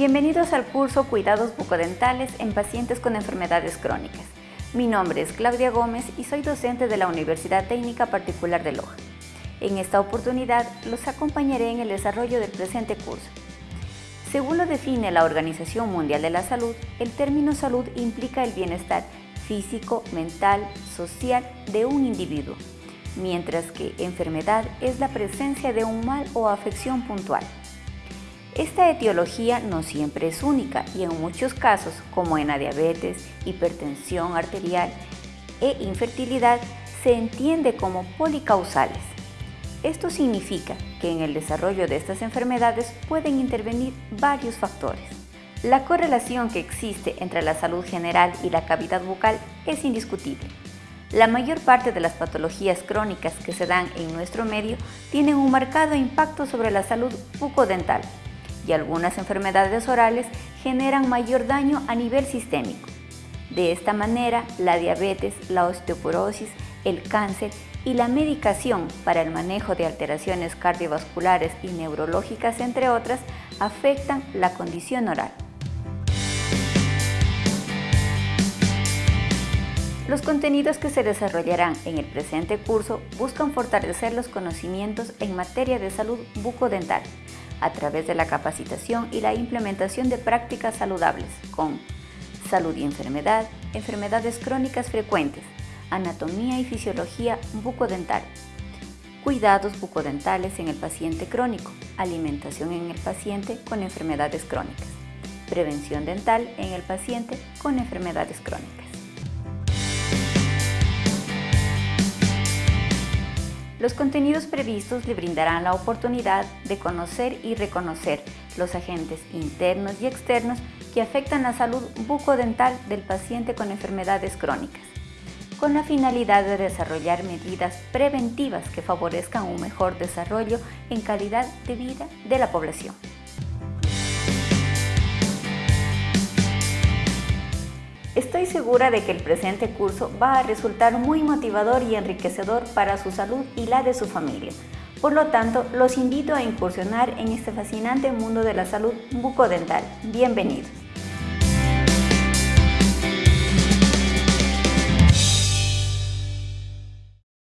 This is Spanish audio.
Bienvenidos al curso Cuidados bucodentales en pacientes con enfermedades crónicas. Mi nombre es Claudia Gómez y soy docente de la Universidad Técnica Particular de Loja. En esta oportunidad los acompañaré en el desarrollo del presente curso. Según lo define la Organización Mundial de la Salud, el término salud implica el bienestar físico, mental, social de un individuo, mientras que enfermedad es la presencia de un mal o afección puntual. Esta etiología no siempre es única y en muchos casos, como en la diabetes, hipertensión arterial e infertilidad, se entiende como policausales. Esto significa que en el desarrollo de estas enfermedades pueden intervenir varios factores. La correlación que existe entre la salud general y la cavidad bucal es indiscutible. La mayor parte de las patologías crónicas que se dan en nuestro medio tienen un marcado impacto sobre la salud bucodental, algunas enfermedades orales generan mayor daño a nivel sistémico. De esta manera, la diabetes, la osteoporosis, el cáncer y la medicación para el manejo de alteraciones cardiovasculares y neurológicas, entre otras, afectan la condición oral. Los contenidos que se desarrollarán en el presente curso buscan fortalecer los conocimientos en materia de salud bucodental, a través de la capacitación y la implementación de prácticas saludables con salud y enfermedad, enfermedades crónicas frecuentes, anatomía y fisiología bucodental, cuidados bucodentales en el paciente crónico, alimentación en el paciente con enfermedades crónicas, prevención dental en el paciente con enfermedades crónicas. Los contenidos previstos le brindarán la oportunidad de conocer y reconocer los agentes internos y externos que afectan la salud bucodental del paciente con enfermedades crónicas, con la finalidad de desarrollar medidas preventivas que favorezcan un mejor desarrollo en calidad de vida de la población. Estoy segura de que el presente curso va a resultar muy motivador y enriquecedor para su salud y la de su familia. Por lo tanto, los invito a incursionar en este fascinante mundo de la salud bucodental. Bienvenidos.